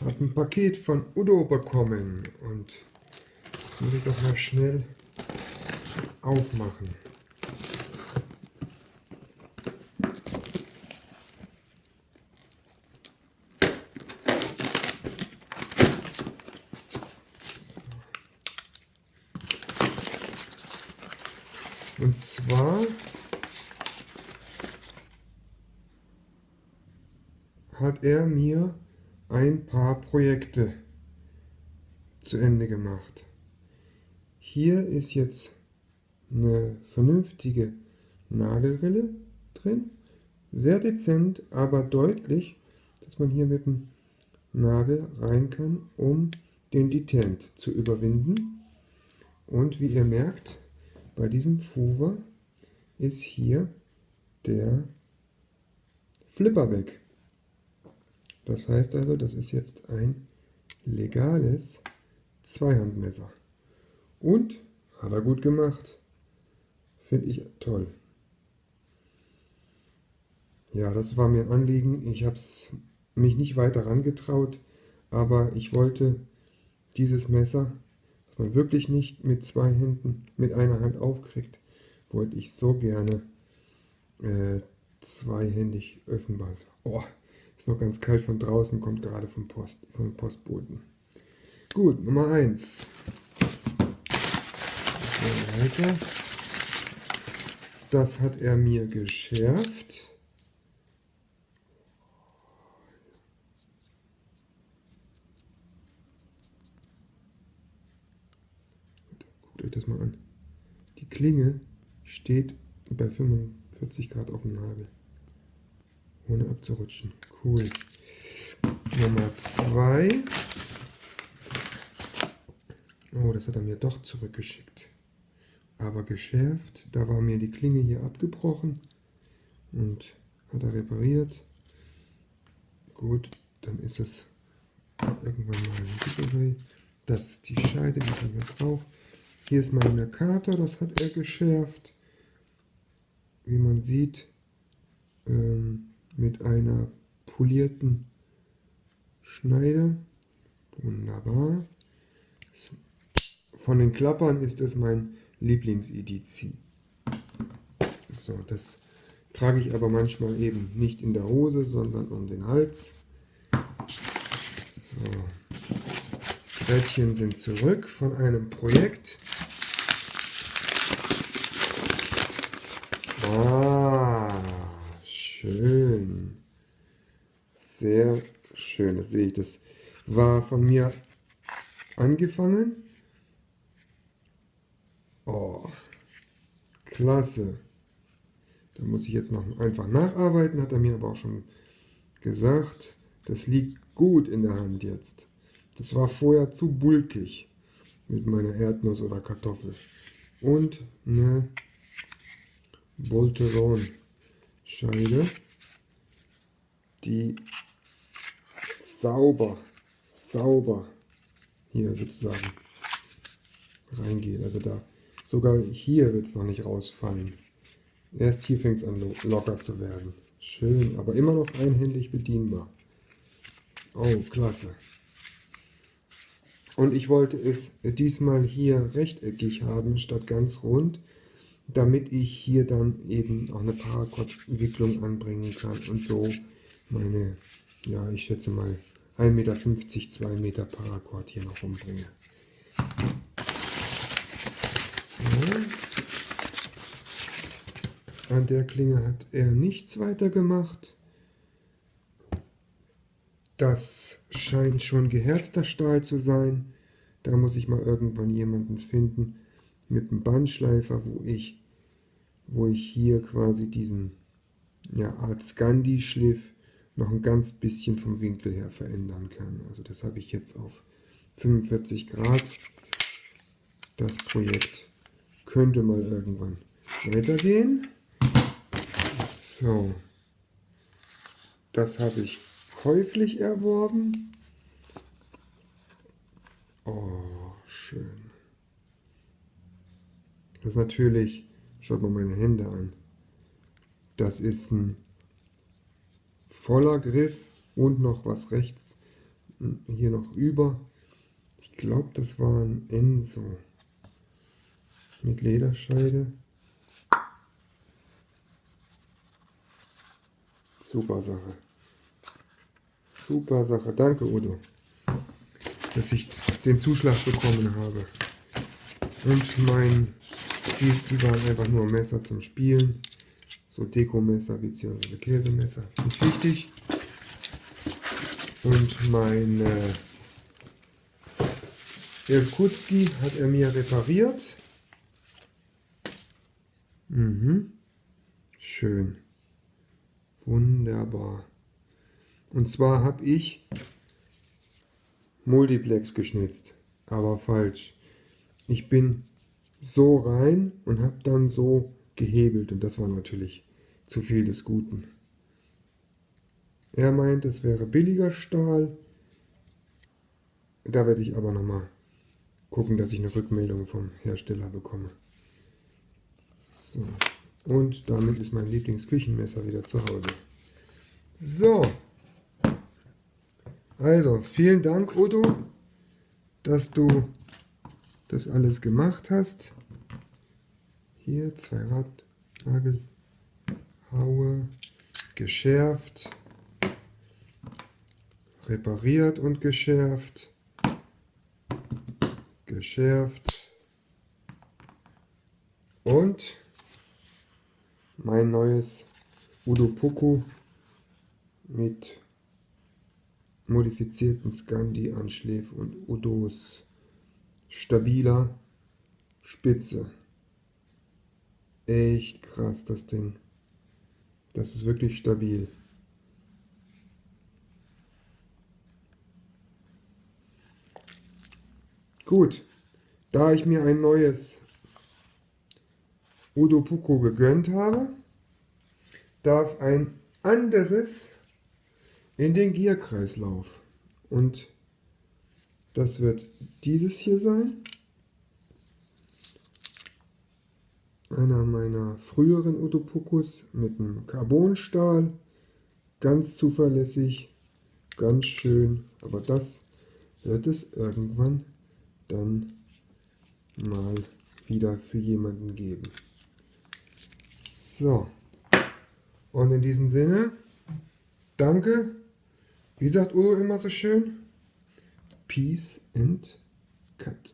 habe ein Paket von Udo bekommen und das muss ich doch mal schnell aufmachen. Und zwar hat er mir ein paar Projekte zu Ende gemacht. Hier ist jetzt eine vernünftige Nagelrille drin. Sehr dezent, aber deutlich, dass man hier mit dem Nagel rein kann, um den Detent zu überwinden. Und wie ihr merkt, bei diesem Fuver ist hier der Flipper weg. Das heißt also, das ist jetzt ein legales Zweihandmesser. Und hat er gut gemacht. Finde ich toll. Ja, das war mir ein Anliegen. Ich habe es mich nicht weiter herangetraut, aber ich wollte dieses Messer, das man wirklich nicht mit zwei Händen, mit einer Hand aufkriegt, wollte ich so gerne äh, zweihändig öffnen. Oh, ist noch ganz kalt von draußen, kommt gerade vom, Post, vom Postboten. Gut, Nummer 1. Weiter. Das hat er mir geschärft. Guckt euch das mal an. Die Klinge steht bei 45 Grad auf dem Nagel ohne abzurutschen. Cool. Nummer 2. Oh, das hat er mir doch zurückgeschickt. Aber geschärft. Da war mir die Klinge hier abgebrochen. Und hat er repariert. Gut, dann ist es irgendwann mal ein Giveaway. Das ist die Scheide, die haben wir drauf. Hier ist mein Mercator, das hat er geschärft. Wie man sieht, ähm, mit einer polierten Schneide. Wunderbar. Von den Klappern ist es mein Lieblings-EDC. So, das trage ich aber manchmal eben nicht in der Hose, sondern um den Hals. So. Rädchen sind zurück von einem Projekt. Ah, schön. Sehr schön, das sehe ich. Das war von mir angefangen. Oh, klasse. Da muss ich jetzt noch einfach nacharbeiten, hat er mir aber auch schon gesagt. Das liegt gut in der Hand jetzt. Das war vorher zu bulkig mit meiner Erdnuss oder Kartoffel. Und eine Bolteron Scheide, die sauber, sauber hier sozusagen reingeht. Also da, sogar hier wird es noch nicht rausfallen. Erst hier fängt es an locker zu werden. Schön, aber immer noch einhändig bedienbar. Oh, klasse. Und ich wollte es diesmal hier rechteckig haben, statt ganz rund damit ich hier dann eben auch eine Paracord-Wicklung anbringen kann und so meine, ja ich schätze mal 1,50 Meter, 2 Meter Paracord hier noch umbringe. So. An der Klinge hat er nichts weiter gemacht. Das scheint schon gehärteter Stahl zu sein. Da muss ich mal irgendwann jemanden finden, mit dem Bandschleifer, wo ich, wo ich hier quasi diesen ja, Art Scandi-Schliff noch ein ganz bisschen vom Winkel her verändern kann. Also das habe ich jetzt auf 45 Grad. Das Projekt könnte mal irgendwann weitergehen. So, das habe ich käuflich erworben. Oh, schön. Das ist natürlich, schaut mal meine Hände an, das ist ein voller Griff und noch was rechts hier noch über. Ich glaube, das war ein Enso mit Lederscheide. Super Sache. Super Sache. Danke, Udo, dass ich den Zuschlag bekommen habe. Und mein, die, die waren einfach nur Messer zum Spielen. So Dekomesser bzw. Käsemesser. Nicht wichtig. Und mein äh, Irkutski hat er mir repariert. Mhm. Schön. Wunderbar. Und zwar habe ich Multiplex geschnitzt, aber falsch. Ich bin so rein und habe dann so gehebelt und das war natürlich zu viel des Guten. Er meint, es wäre billiger Stahl. Da werde ich aber nochmal gucken, dass ich eine Rückmeldung vom Hersteller bekomme. So. Und damit ist mein Lieblingsküchenmesser wieder zu Hause. So. Also, vielen Dank, Udo, dass du das alles gemacht hast. Hier zwei Radnagel, Haue, geschärft, repariert und geschärft, geschärft und mein neues Udo Poco mit modifizierten Scandi-Anschläf und Udos stabiler Spitze. Echt krass, das Ding. Das ist wirklich stabil. Gut, da ich mir ein neues Udo Puko gegönnt habe, darf ein anderes in den Gierkreislauf. Und das wird dieses hier sein. Einer meiner früheren Utopukus mit einem Carbonstahl. Ganz zuverlässig, ganz schön. Aber das wird es irgendwann dann mal wieder für jemanden geben. So. Und in diesem Sinne, danke. Wie sagt Udo immer so schön? Peace and cut.